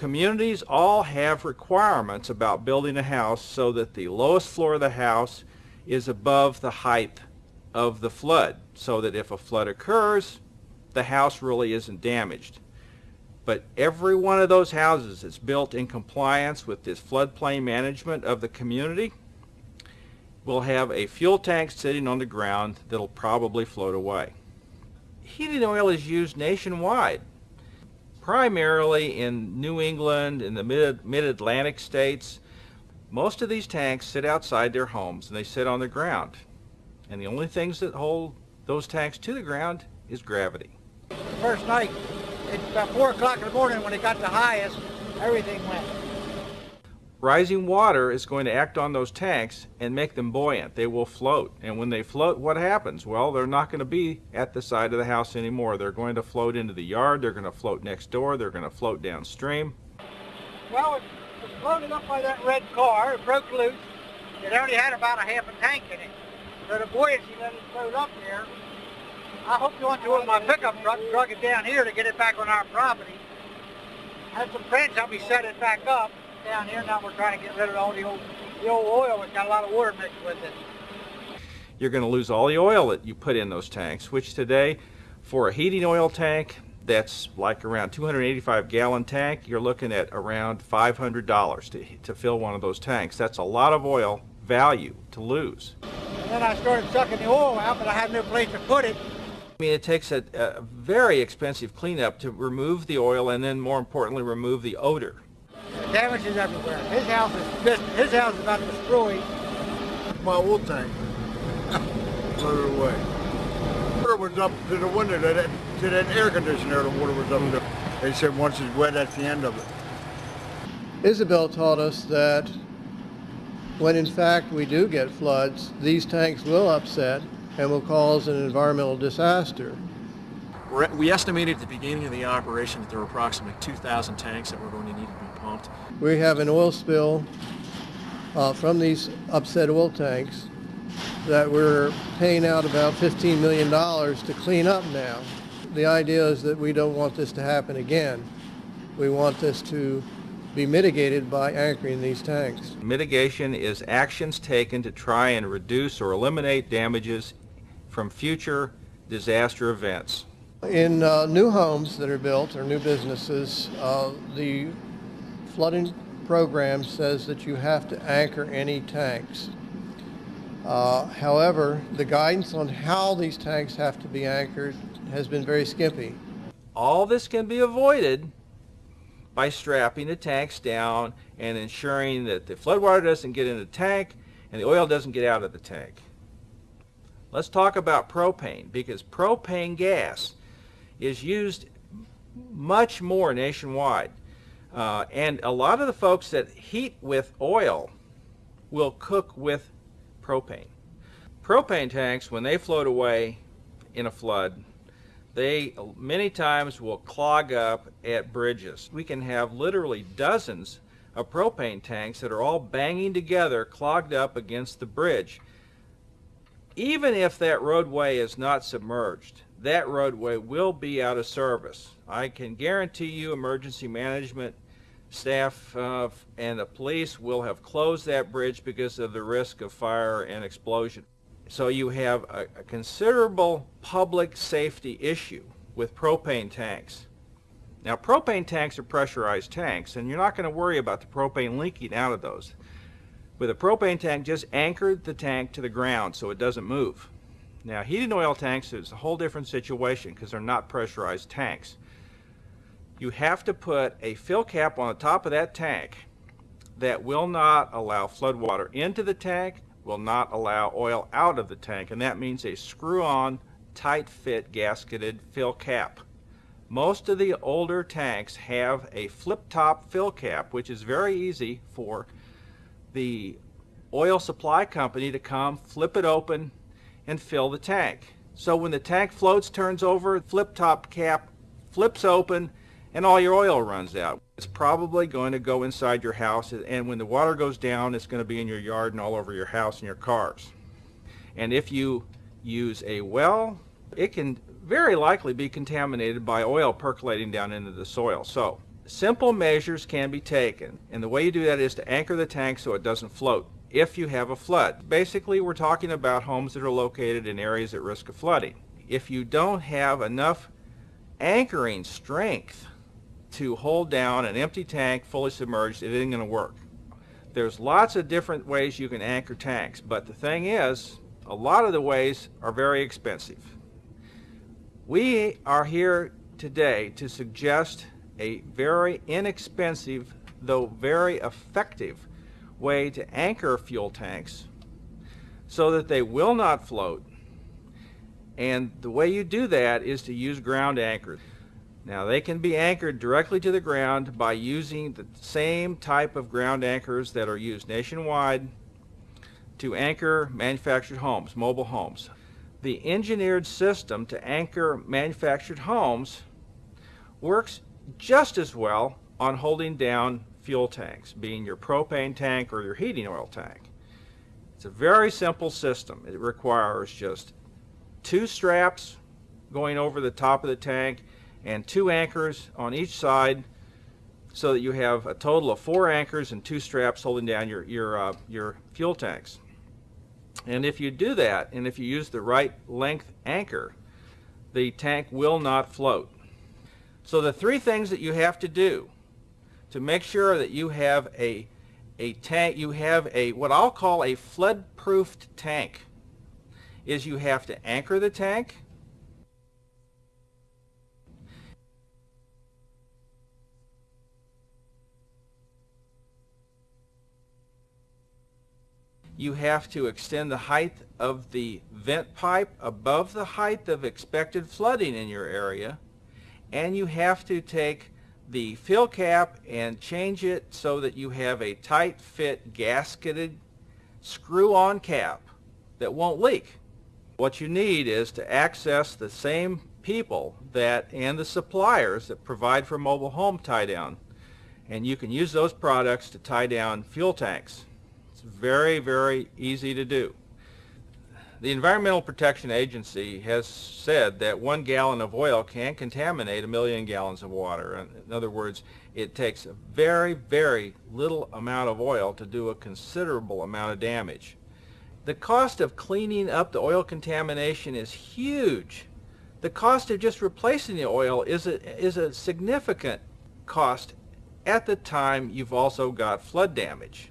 communities all have requirements about building a house so that the lowest floor of the house is above the height of the flood so that if a flood occurs the house really isn't damaged but every one of those houses is built in compliance with this floodplain management of the community will have a fuel tank sitting on the ground that'll probably float away. Heating oil is used nationwide, primarily in New England in the mid- mid-Atlantic states. Most of these tanks sit outside their homes and they sit on the ground. And the only things that hold those tanks to the ground is gravity. First night, it's about 4 o'clock in the morning when it got the highest, everything went. Rising water is going to act on those tanks and make them buoyant. They will float. And when they float, what happens? Well, they're not going to be at the side of the house anymore. They're going to float into the yard. They're going to float next door. They're going to float downstream. Well, it was floated up by that red car. It broke loose. It only had about a half a tank in it. So the buoyancy let it float up there. I hope you want to with my pickup truck drug it down here to get it back on our property. Had some friends help me set it back up down here. Now we're trying to get rid of all the old, the old oil. It's got a lot of water mixed with it. You're going to lose all the oil that you put in those tanks, which today, for a heating oil tank, that's like around 285 gallon tank, you're looking at around $500 to, to fill one of those tanks. That's a lot of oil value to lose. And then I started sucking the oil out, but I had no place to put it. I mean, it takes a, a very expensive cleanup to remove the oil and then more importantly remove the odor. The damage is everywhere. His house is just, his house is about destroyed. My oil tank floated away. Water was up to the window, to that, to that air conditioner, the water was up there. They said once it's wet, that's the end of it. Isabel taught us that when in fact we do get floods, these tanks will upset and will cause an environmental disaster. We're- estimated at the beginning of the operation that there were approximately 2,000 tanks that were going to need to be pumped. We have an oil spill uh, from these upset oil tanks that we're paying out about $15 million to clean up now. The idea is that we don't want this to happen again. We want this to be mitigated by anchoring these tanks. Mitigation is actions taken to try and reduce or eliminate damages from future disaster events. In uh, new homes that are built or new businesses, uh, the flooding program says that you have to anchor any tanks. Uh, however, the guidance on how these tanks have to be anchored has been very skimpy. All this can be avoided by strapping the tanks down and ensuring that the floodwater doesn't get in the tank and the oil doesn't get out of the tank. Let's talk about propane because propane gas is used much more nationwide. Uh, and a lot of the folks that heat with oil will cook with propane. Propane tanks, when they float away in a flood, they many times will clog up at bridges. We can have literally dozens of propane tanks that are all banging together, clogged up against the bridge. Even if that roadway is not submerged, that roadway will be out of service. I can guarantee you emergency management staff uh, and the police will have closed that bridge because of the risk of fire and explosion. So you have a, a considerable public safety issue with propane tanks. Now propane tanks are pressurized tanks and you're not going to worry about the propane leaking out of those. With a propane tank, just anchor the tank to the ground so it doesn't move. Now heated oil tanks is a whole different situation because they're not pressurized tanks. You have to put a fill cap on the top of that tank that will not allow flood water into the tank, will not allow oil out of the tank, and that means a screw-on, tight-fit gasketed fill cap. Most of the older tanks have a flip-top fill cap, which is very easy for the oil supply company to come, flip it open, and fill the tank. So when the tank floats, turns over, flip-top cap flips open, and all your oil runs out. It's probably going to go inside your house, and when the water goes down, it's going to be in your yard and all over your house and your cars. And if you use a well, it can very likely be contaminated by oil percolating down into the soil. So simple measures can be taken, and the way you do that is to anchor the tank so it doesn't float if you have a flood. Basically, we're talking about homes that are located in areas at risk of flooding. If you don't have enough anchoring strength to hold down an empty tank fully submerged, it isn't going to work. There's lots of different ways you can anchor tanks, but the thing is, a lot of the ways are very expensive. We are here today to suggest a very inexpensive, though very effective, way to anchor fuel tanks so that they will not float. And the way you do that is to use ground anchors. Now they can be anchored directly to the ground by using the same type of ground anchors that are used nationwide to anchor manufactured homes, mobile homes. The engineered system to anchor manufactured homes works just as well on holding down fuel tanks, being your propane tank or your heating oil tank. It's a very simple system. It requires just two straps going over the top of the tank and two anchors on each side so that you have a total of four anchors and two straps holding down your, your, uh, your fuel tanks. And if you do that, and if you use the right length anchor, the tank will not float. So the three things that you have to do to make sure that you have a, a tank, you have a, what I'll call a flood-proofed tank, is you have to anchor the tank, you have to extend the height of the vent pipe above the height of expected flooding in your area and you have to take the fill cap and change it so that you have a tight fit gasketed screw on cap that won't leak. What you need is to access the same people that and the suppliers that provide for mobile home tie down and you can use those products to tie down fuel tanks. It's very, very easy to do. The Environmental Protection Agency has said that one gallon of oil can contaminate a million gallons of water. In other words, it takes a very, very little amount of oil to do a considerable amount of damage. The cost of cleaning up the oil contamination is huge. The cost of just replacing the oil is a, is a significant cost at the time you've also got flood damage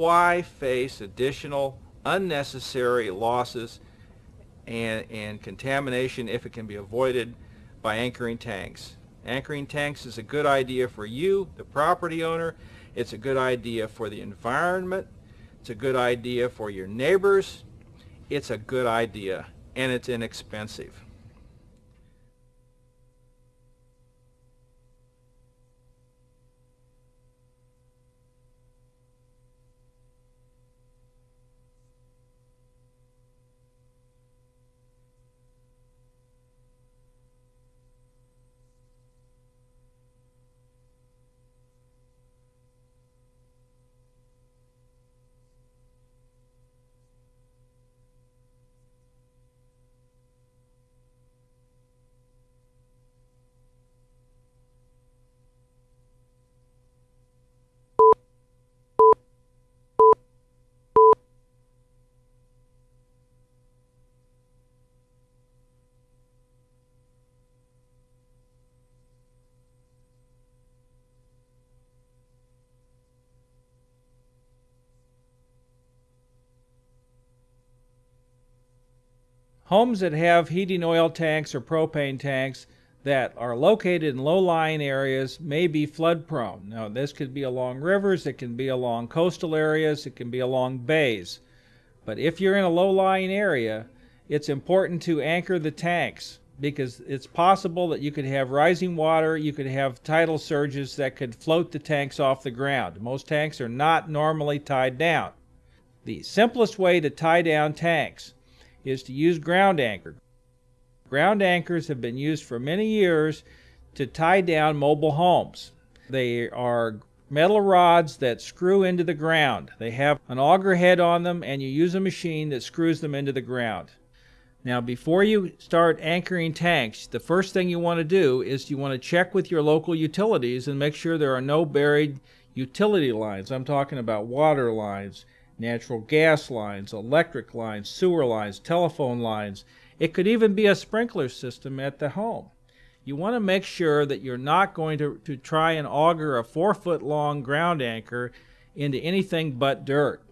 why face additional unnecessary losses and, and contamination if it can be avoided by anchoring tanks. Anchoring tanks is a good idea for you, the property owner. It's a good idea for the environment. It's a good idea for your neighbors. It's a good idea and it's inexpensive. Homes that have heating oil tanks or propane tanks that are located in low-lying areas may be flood prone. Now this could be along rivers, it can be along coastal areas, it can be along bays. But if you're in a low-lying area, it's important to anchor the tanks because it's possible that you could have rising water, you could have tidal surges that could float the tanks off the ground. Most tanks are not normally tied down. The simplest way to tie down tanks is to use ground anchor. Ground anchors have been used for many years to tie down mobile homes. They are metal rods that screw into the ground. They have an auger head on them and you use a machine that screws them into the ground. Now, before you start anchoring tanks, the first thing you want to do is you want to check with your local utilities and make sure there are no buried utility lines. I'm talking about water lines, natural gas lines, electric lines, sewer lines, telephone lines. It could even be a sprinkler system at the home. You want to make sure that you're not going to, to try and auger a four foot long ground anchor into anything but dirt.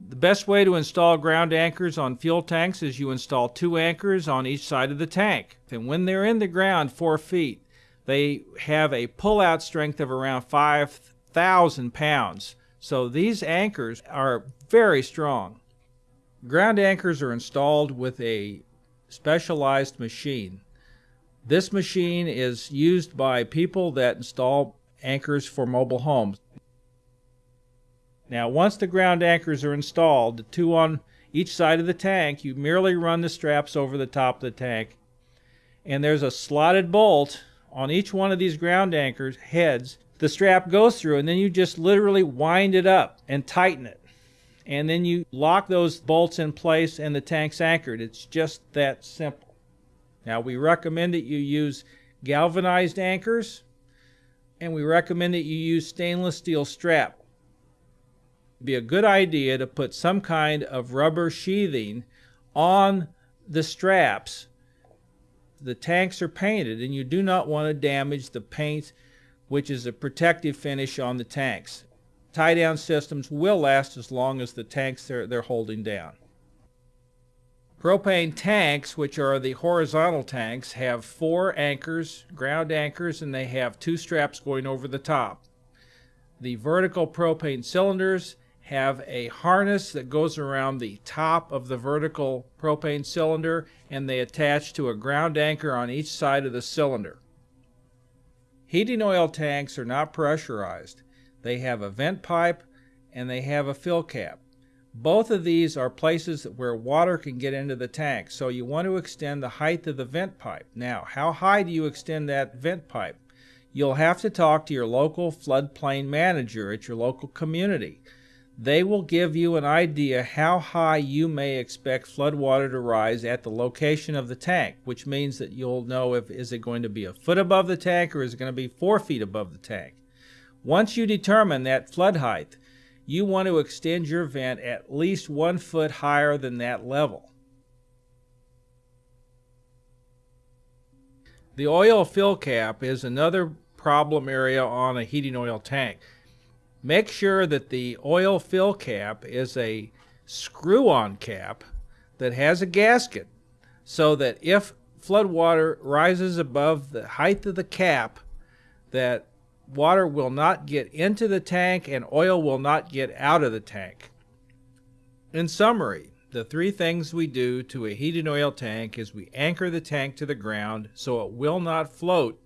The best way to install ground anchors on fuel tanks is you install two anchors on each side of the tank. And when they're in the ground four feet, they have a pull-out strength of around 5,000 pounds. So these anchors are very strong. Ground anchors are installed with a specialized machine. This machine is used by people that install anchors for mobile homes. Now, once the ground anchors are installed, the two on each side of the tank, you merely run the straps over the top of the tank. And there's a slotted bolt on each one of these ground anchors heads. The strap goes through, and then you just literally wind it up and tighten it. And then you lock those bolts in place, and the tank's anchored. It's just that simple. Now, we recommend that you use galvanized anchors, and we recommend that you use stainless steel strap It'd be a good idea to put some kind of rubber sheathing on the straps. The tanks are painted and you do not want to damage the paint which is a protective finish on the tanks. Tie down systems will last as long as the tanks they're, they're holding down. Propane tanks, which are the horizontal tanks, have four anchors, ground anchors, and they have two straps going over the top. The vertical propane cylinders have a harness that goes around the top of the vertical propane cylinder and they attach to a ground anchor on each side of the cylinder. Heating oil tanks are not pressurized. They have a vent pipe and they have a fill cap. Both of these are places where water can get into the tank, so you want to extend the height of the vent pipe. Now, how high do you extend that vent pipe? You'll have to talk to your local floodplain manager at your local community. They will give you an idea how high you may expect flood water to rise at the location of the tank, which means that you'll know if is it going to be a foot above the tank or is it going to be four feet above the tank. Once you determine that flood height, you want to extend your vent at least one foot higher than that level. The oil fill cap is another problem area on a heating oil tank. Make sure that the oil fill cap is a screw-on cap that has a gasket so that if flood water rises above the height of the cap that water will not get into the tank and oil will not get out of the tank. In summary, the three things we do to a heated oil tank is we anchor the tank to the ground so it will not float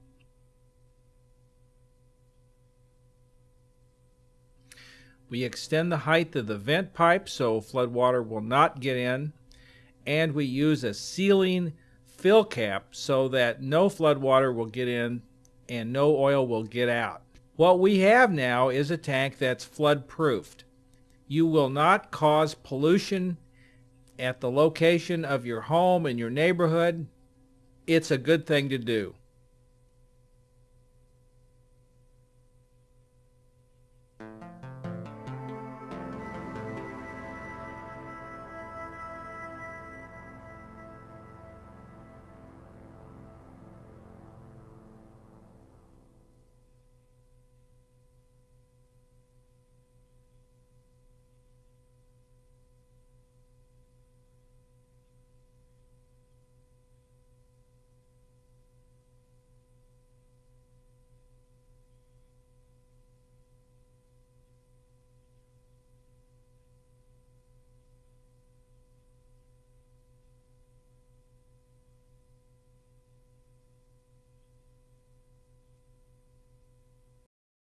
We extend the height of the vent pipe so flood water will not get in. And we use a sealing fill cap so that no flood water will get in and no oil will get out. What we have now is a tank that's flood proofed. You will not cause pollution at the location of your home and your neighborhood. It's a good thing to do.